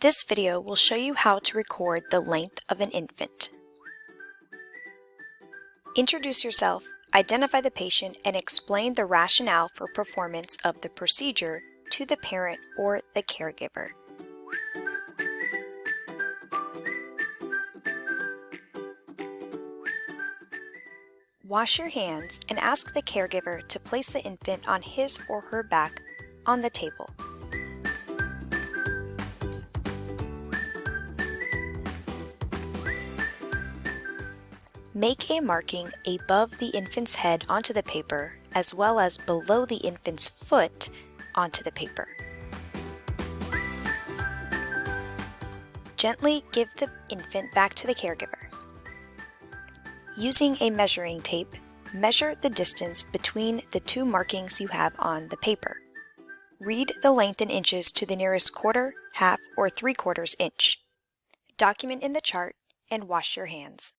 This video will show you how to record the length of an infant. Introduce yourself, identify the patient, and explain the rationale for performance of the procedure to the parent or the caregiver. Wash your hands and ask the caregiver to place the infant on his or her back on the table. Make a marking above the infant's head onto the paper as well as below the infant's foot onto the paper. Gently give the infant back to the caregiver. Using a measuring tape, measure the distance between the two markings you have on the paper. Read the length in inches to the nearest quarter, half, or three quarters inch. Document in the chart and wash your hands.